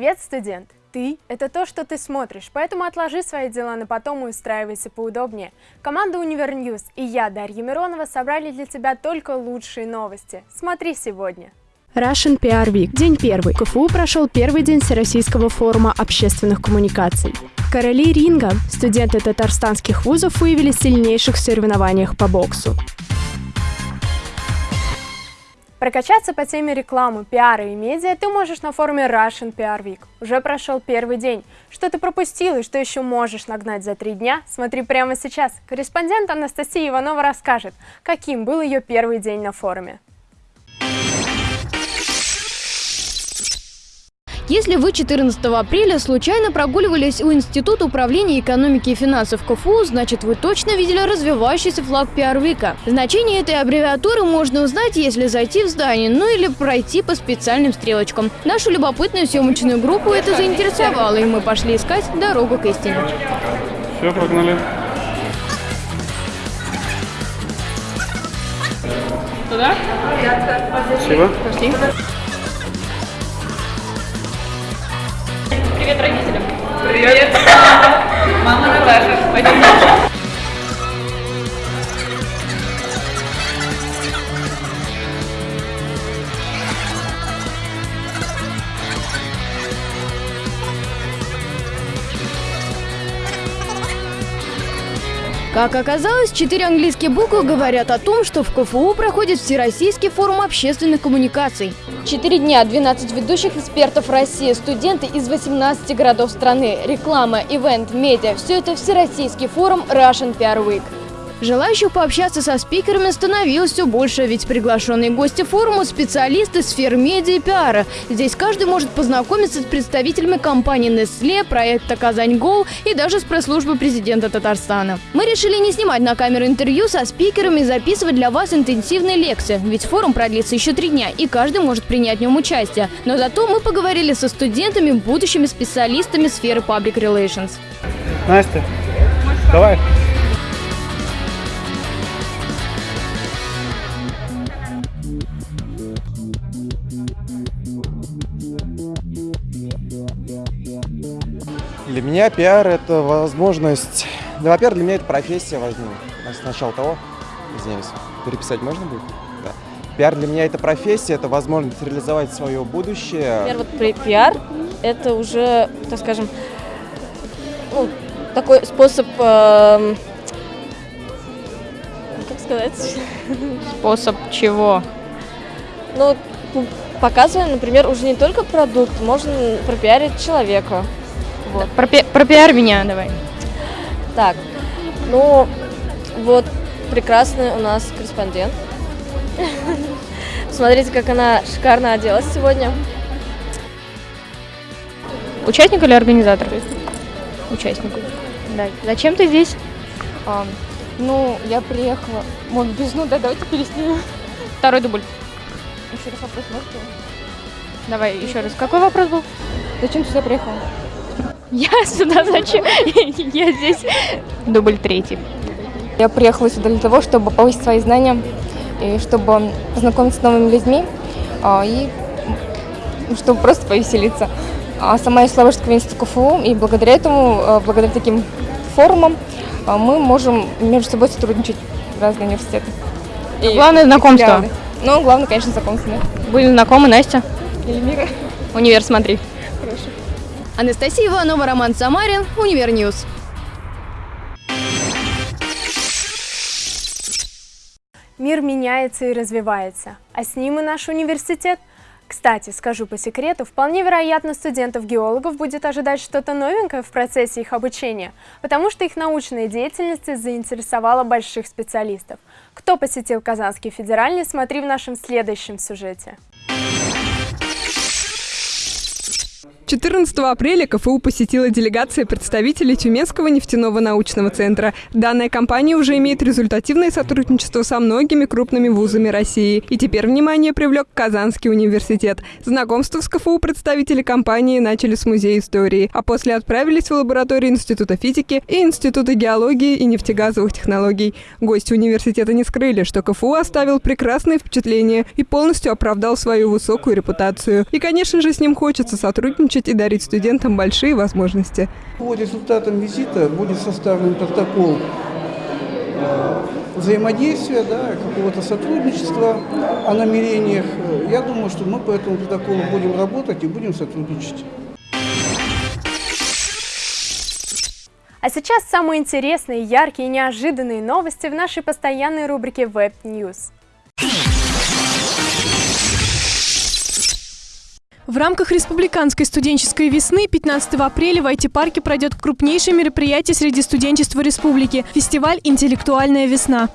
Привет, студент! Ты – это то, что ты смотришь, поэтому отложи свои дела на потом и устраивайся поудобнее. Команда UniverNews и я, Дарья Миронова, собрали для тебя только лучшие новости. Смотри сегодня. Russian PR Week. День первый. КФУ прошел первый день Всероссийского форума общественных коммуникаций. Короли ринга, студенты татарстанских вузов выявили сильнейших в соревнованиях по боксу. Прокачаться по теме рекламы, пиара и медиа ты можешь на форуме Russian PR Week. Уже прошел первый день. Что ты пропустил и что еще можешь нагнать за три дня, смотри прямо сейчас. Корреспондент Анастасия Иванова расскажет, каким был ее первый день на форуме. Если вы 14 апреля случайно прогуливались у Института управления экономики и финансов КФУ, значит вы точно видели развивающийся флаг Пиарвика. Значение этой аббревиатуры можно узнать, если зайти в здание, ну или пройти по специальным стрелочкам. Нашу любопытную съемочную группу это заинтересовало, и мы пошли искать дорогу к истине. Все, погнали. Туда? Спасибо. Пошли. Привет родителям. Привет. Мама Как оказалось, четыре английские буквы говорят о том, что в КФУ проходит Всероссийский форум общественных коммуникаций. Четыре дня, 12 ведущих экспертов России, студенты из 18 городов страны, реклама, ивент, медиа – все это Всероссийский форум Russian PR Week. Желающих пообщаться со спикерами становилось все больше, ведь приглашенные гости форума – специалисты сфер медиа и пиара. Здесь каждый может познакомиться с представителями компании Nestle, проекта «Казань Гол» и даже с пресс-службы президента Татарстана. Мы решили не снимать на камеру интервью со спикерами и записывать для вас интенсивные лекции, ведь форум продлится еще три дня, и каждый может принять в нем участие. Но зато мы поговорили со студентами, будущими специалистами сферы Public Relations. Настя, давай. Для меня пиар – это возможность... Да, во-первых, для меня это профессия возьму. Сначала того, извиняюсь, переписать можно будет? Да. Пиар для меня это профессия, это возможность реализовать свое будущее. Например, вот пиар – это уже, так скажем, ну, такой способ, эм, как сказать, Способ чего? ну, показываем, например, уже не только продукт, можно пропиарить человека. Вот. Про, пиар меня давай. Так, ну, вот прекрасный у нас корреспондент. Смотрите, как она шикарно оделась сегодня. Участник или организатор? Участник. Да. Зачем ты здесь? А, ну, я приехала. Может, без ну да, давайте переснимем. Второй дубль. Еще раз вопрос можете? Давай еще раз. Какой вопрос был? Зачем ты сюда приехала? Я сюда зачем? Я здесь. Дубль третий. Я приехала сюда для того, чтобы повысить свои знания и чтобы познакомиться с новыми людьми а, и м, чтобы просто повеселиться. А сама я из Славянского института КФУ, и благодаря этому, а, благодаря таким форумам, а, мы можем между собой сотрудничать разные университеты. И Главное знакомство. Ну, главное, конечно, знакомство. Были знакомы, Настя? Эльмира. Универ, смотри. Анастасия Иванова, Роман Самарин, UniverNews. Мир меняется и развивается, а с ним и наш университет. Кстати, скажу по секрету, вполне вероятно студентов-геологов будет ожидать что-то новенькое в процессе их обучения, потому что их научная деятельность заинтересовала больших специалистов. Кто посетил Казанский федеральный, смотри в нашем следующем сюжете. 14 апреля КФУ посетила делегация представителей Тюменского нефтяного научного центра. Данная компания уже имеет результативное сотрудничество со многими крупными вузами России. И теперь внимание привлек Казанский университет. Знакомство с КФУ представители компании начали с Музея истории, а после отправились в лабораторию Института физики и Института геологии и нефтегазовых технологий. Гости университета не скрыли, что КФУ оставил прекрасное впечатление и полностью оправдал свою высокую репутацию. И, конечно же, с ним хочется сотрудничать сотрудничать и дарить студентам большие возможности. По результатам визита будет составлен протокол э, взаимодействия, да, какого-то сотрудничества о намерениях. Я думаю, что мы по этому протоколу будем работать и будем сотрудничать. А сейчас самые интересные, яркие и неожиданные новости в нашей постоянной рубрике Web News. В рамках Республиканской студенческой весны 15 апреля в IT-парке пройдет крупнейшее мероприятие среди студенчества республики – фестиваль «Интеллектуальная весна».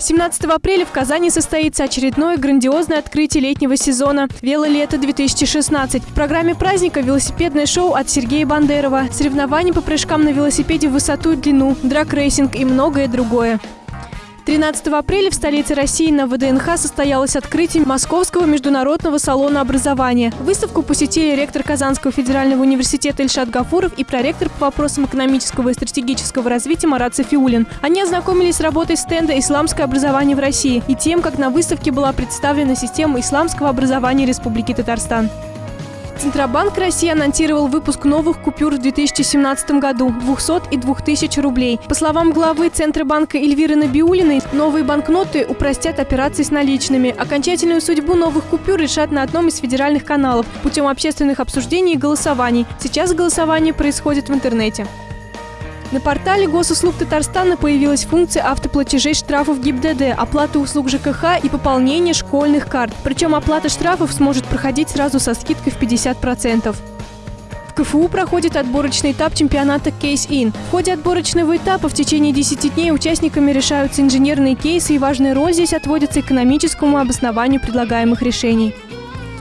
17 апреля в Казани состоится очередное грандиозное открытие летнего сезона «Велолето-2016». В программе праздника велосипедное шоу от Сергея Бандерова, соревнования по прыжкам на велосипеде в высоту и длину, драг-рейсинг и многое другое. 13 апреля в столице России на ВДНХ состоялось открытие Московского международного салона образования. Выставку посетили ректор Казанского федерального университета Ильшат Гафуров и проректор по вопросам экономического и стратегического развития Марат Сафиуллин. Они ознакомились с работой стенда «Исламское образование в России» и тем, как на выставке была представлена система исламского образования Республики Татарстан. Центробанк России анонсировал выпуск новых купюр в 2017 году – 200 и 2000 рублей. По словам главы Центробанка Эльвиры Набиулиной, новые банкноты упростят операции с наличными. Окончательную судьбу новых купюр решат на одном из федеральных каналов путем общественных обсуждений и голосований. Сейчас голосование происходит в интернете. На портале госуслуг Татарстана появилась функция автоплатежей штрафов ГИБДД, оплаты услуг ЖКХ и пополнения школьных карт. Причем оплата штрафов сможет проходить сразу со скидкой в 50%. В КФУ проходит отборочный этап чемпионата Case-In. В ходе отборочного этапа в течение 10 дней участниками решаются инженерные кейсы и важная роль здесь отводится экономическому обоснованию предлагаемых решений.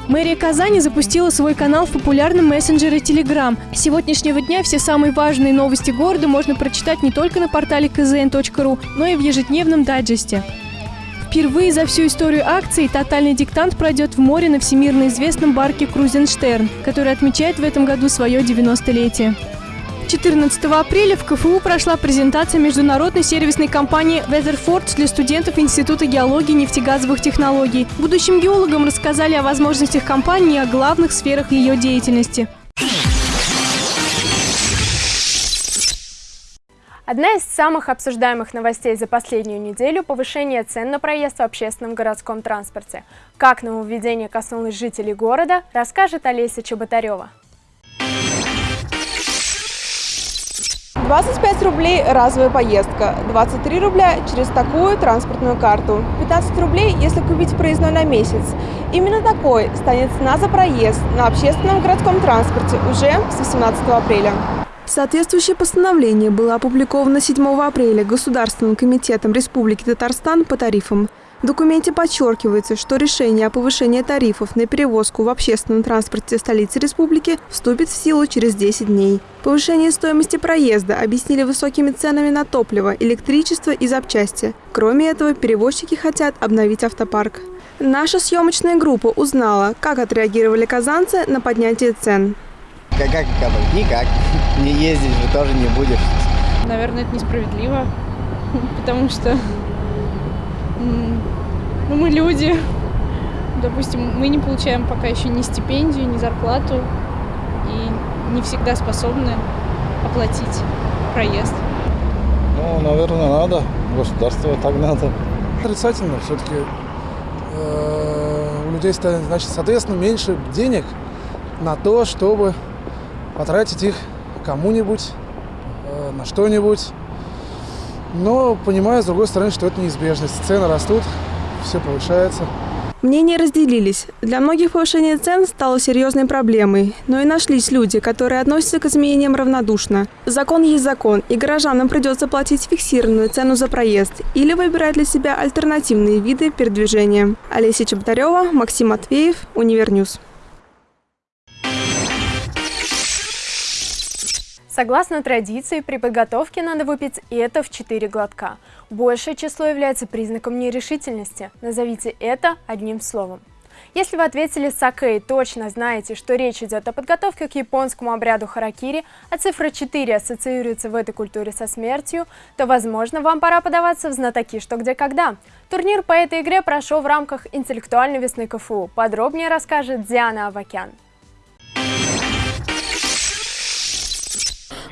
Мэрия Казани запустила свой канал в популярном мессенджере Telegram. С сегодняшнего дня все самые важные новости города можно прочитать не только на портале kzn.ru, но и в ежедневном дайджесте. Впервые за всю историю акции «Тотальный диктант» пройдет в море на всемирно известном барке «Крузенштерн», который отмечает в этом году свое 90-летие. 14 апреля в КФУ прошла презентация международной сервисной компании Weatherford для студентов Института геологии и нефтегазовых технологий. Будущим геологам рассказали о возможностях компании и о главных сферах ее деятельности. Одна из самых обсуждаемых новостей за последнюю неделю – повышение цен на проезд в общественном городском транспорте. Как нововведение коснулось жителей города, расскажет Олеся Чеботарева. 25 рублей разовая поездка, 23 рубля через такую транспортную карту, 15 рублей, если купить проездной на месяц. Именно такой станет цена за проезд на общественном городском транспорте уже с 18 апреля. Соответствующее постановление было опубликовано 7 апреля Государственным комитетом Республики Татарстан по тарифам. В документе подчеркивается, что решение о повышении тарифов на перевозку в общественном транспорте столицы республики вступит в силу через 10 дней. Повышение стоимости проезда объяснили высокими ценами на топливо, электричество и запчасти. Кроме этого, перевозчики хотят обновить автопарк. Наша съемочная группа узнала, как отреагировали казанцы на поднятие цен. Как, как, как Никак. Не ездить же тоже не будешь. Наверное, это несправедливо, потому что ну, мы люди. Допустим, мы не получаем пока еще ни стипендию, ни зарплату и не всегда способны оплатить проезд. Ну, наверное, надо. Государство так надо. Отрицательно. Все-таки э, у людей, значит, соответственно, меньше денег на то, чтобы потратить их кому-нибудь, э, на что-нибудь. Но понимаю, с другой стороны, что это неизбежность. Цены растут, все повышается. Мнения разделились. Для многих повышение цен стало серьезной проблемой, но и нашлись люди, которые относятся к изменениям равнодушно. Закон есть закон, и горожанам придется платить фиксированную цену за проезд или выбирать для себя альтернативные виды передвижения. Олеся Чеботарева, Максим Матвеев, UniverNews. Согласно традиции, при подготовке надо выпить это в 4 глотка. Большее число является признаком нерешительности. Назовите это одним словом. Если вы ответили саке и точно знаете, что речь идет о подготовке к японскому обряду харакири, а цифра 4 ассоциируется в этой культуре со смертью, то, возможно, вам пора подаваться в знатоки «Что, где, когда». Турнир по этой игре прошел в рамках интеллектуальной весны КФУ. Подробнее расскажет Диана Авакян.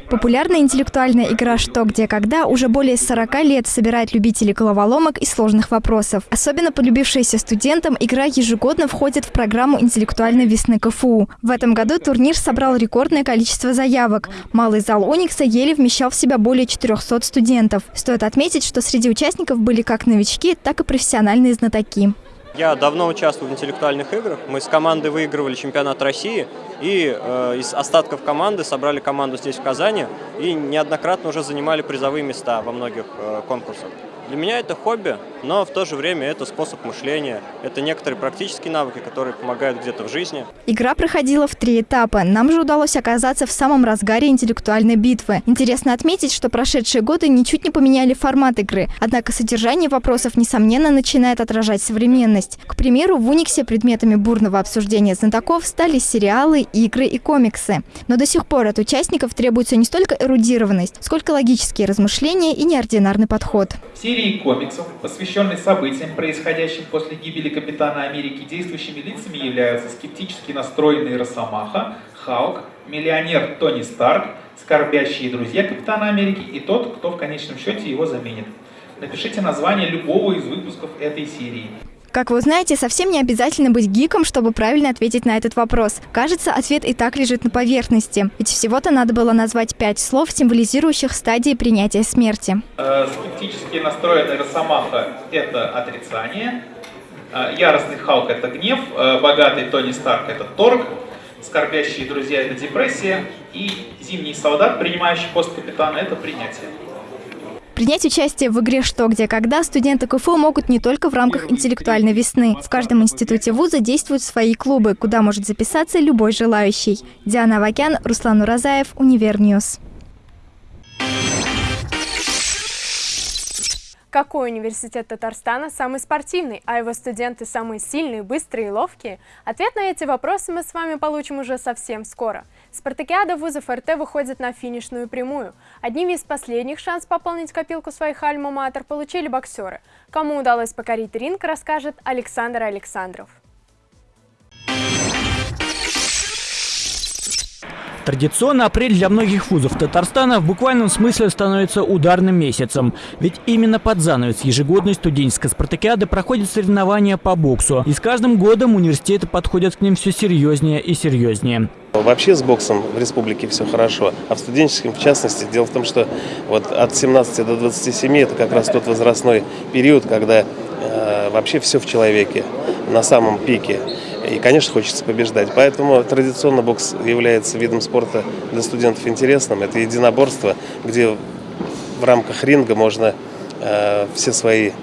Популярная интеллектуальная игра «Что, где, когда» уже более 40 лет собирает любителей головоломок и сложных вопросов. Особенно полюбившаяся студентам, игра ежегодно входит в программу интеллектуальной весны КФУ. В этом году турнир собрал рекордное количество заявок. Малый зал «Уникса» еле вмещал в себя более 400 студентов. Стоит отметить, что среди участников были как новички, так и профессиональные знатоки. Я давно участвую в интеллектуальных играх. Мы с командой выигрывали чемпионат России и э, из остатков команды собрали команду здесь, в Казани, и неоднократно уже занимали призовые места во многих э, конкурсах. Для меня это хобби, но в то же время это способ мышления, это некоторые практические навыки, которые помогают где-то в жизни. Игра проходила в три этапа. Нам же удалось оказаться в самом разгаре интеллектуальной битвы. Интересно отметить, что прошедшие годы ничуть не поменяли формат игры. Однако содержание вопросов, несомненно, начинает отражать современность. К примеру, в Униксе предметами бурного обсуждения знатоков стали сериалы, игры и комиксы. Но до сих пор от участников требуется не столько эрудированность, сколько логические размышления и неординарный подход. Все серии комиксов, посвященной событиям, происходящим после гибели Капитана Америки, действующими лицами являются скептически настроенный Росомаха, Халк, миллионер Тони Старк, скорбящие друзья Капитана Америки и тот, кто в конечном счете его заменит. Напишите название любого из выпусков этой серии. Как вы узнаете, совсем не обязательно быть гиком, чтобы правильно ответить на этот вопрос. Кажется, ответ и так лежит на поверхности. Ведь всего-то надо было назвать пять слов, символизирующих стадии принятия смерти. Э, скептически настроенный Росомаха – это отрицание. Э, яростный Халк – это гнев. Э, богатый Тони Старк – это торг. Скорбящие друзья – это депрессия. И зимний солдат, принимающий пост капитана – это принятие. Принять участие в игре «Что, где, когда» студенты КФУ могут не только в рамках интеллектуальной весны. В каждом институте вуза действуют свои клубы, куда может записаться любой желающий. Диана Авакян, Руслан Уразаев, UniverNews. Какой университет Татарстана самый спортивный, а его студенты самые сильные, быстрые и ловкие? Ответ на эти вопросы мы с вами получим уже совсем скоро. Спартакиада вузов РТ выходит на финишную прямую. Одним из последних шанс пополнить копилку своих альма-матер получили боксеры. Кому удалось покорить ринг, расскажет Александр Александров. Традиционно апрель для многих вузов Татарстана в буквальном смысле становится ударным месяцем. Ведь именно под занавес ежегодной студенческой спартакиады проходят соревнования по боксу. И с каждым годом университеты подходят к ним все серьезнее и серьезнее. Вообще с боксом в республике все хорошо, а в студенческом в частности. Дело в том, что вот от 17 до 27 это как раз тот возрастной период, когда э, вообще все в человеке на самом пике. И, конечно, хочется побеждать. Поэтому традиционно бокс является видом спорта для студентов интересным. Это единоборство, где в рамках ринга можно э, все свои э,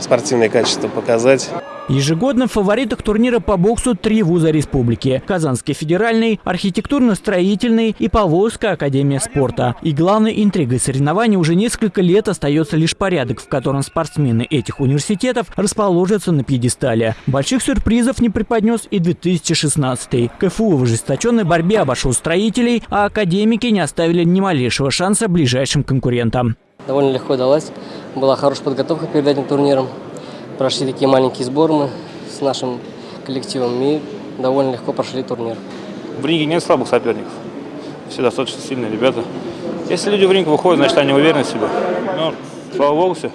спортивные качества показать. Ежегодно в фаворитах турнира по боксу три вуза республики – Казанский федеральный, архитектурно-строительный и Поволжская академия спорта. И главной интригой соревнований уже несколько лет остается лишь порядок, в котором спортсмены этих университетов расположатся на пьедестале. Больших сюрпризов не преподнес и 2016 КФУ в ожесточенной борьбе обошел строителей, а академики не оставили ни малейшего шанса ближайшим конкурентам. Довольно легко далась. Была хорошая подготовка перед этим турниром прошли такие маленькие сборы мы с нашим коллективом и довольно легко прошли турнир. В ринге нет слабых соперников. Все достаточно сильные ребята. Если люди в ринг выходят, значит они уверены в себе. Ну, слава богу, все,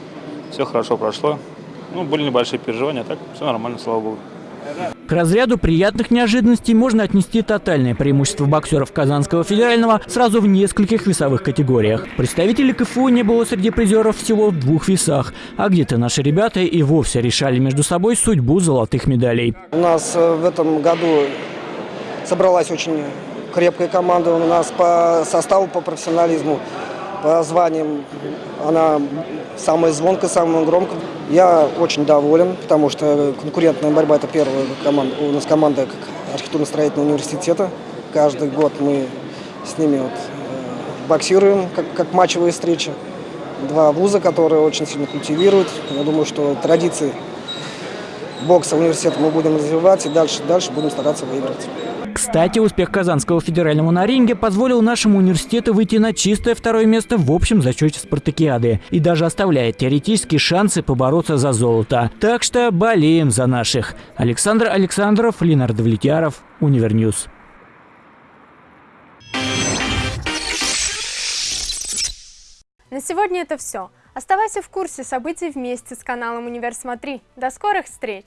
все хорошо прошло. Ну, были небольшие переживания, а так все нормально, слава богу. К разряду приятных неожиданностей можно отнести тотальное преимущество боксеров Казанского федерального сразу в нескольких весовых категориях. Представителей КФУ не было среди призеров всего в двух весах, а где-то наши ребята и вовсе решали между собой судьбу золотых медалей. У нас э, в этом году собралась очень крепкая команда, у нас по составу, по профессионализму по званиям она самая звонкая, самая громкая. Я очень доволен, потому что конкурентная борьба – это первая команда, у нас команда архитектурно-строительного университета. Каждый год мы с ними вот, э, боксируем, как, как матчевые встречи. Два вуза, которые очень сильно культивируют. Я думаю, что традиции бокса университета мы будем развивать и дальше, дальше будем стараться выиграть. Кстати, успех Казанского федерального на ринге позволил нашему университету выйти на чистое второе место в общем зачете спартакиады и даже оставляет теоретические шансы побороться за золото. Так что болеем за наших. Александр Александров, Ленар Довлетьяров, UniverNews. На сегодня это все. Оставайся в курсе событий вместе с каналом Универ Смотри. До скорых встреч!